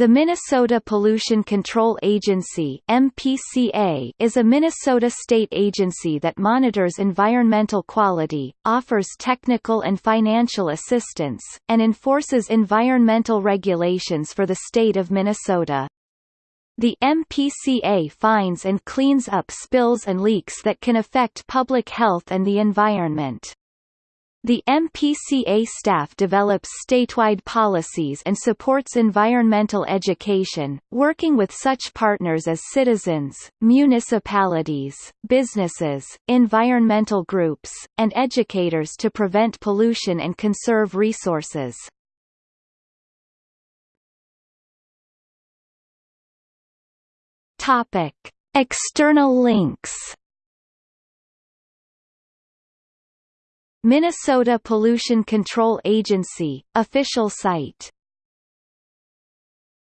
The Minnesota Pollution Control Agency MPCA is a Minnesota state agency that monitors environmental quality, offers technical and financial assistance, and enforces environmental regulations for the state of Minnesota. The MPCA finds and cleans up spills and leaks that can affect public health and the environment. The MPCA staff develops statewide policies and supports environmental education, working with such partners as citizens, municipalities, businesses, environmental groups, and educators to prevent pollution and conserve resources. External links Minnesota Pollution Control Agency, official site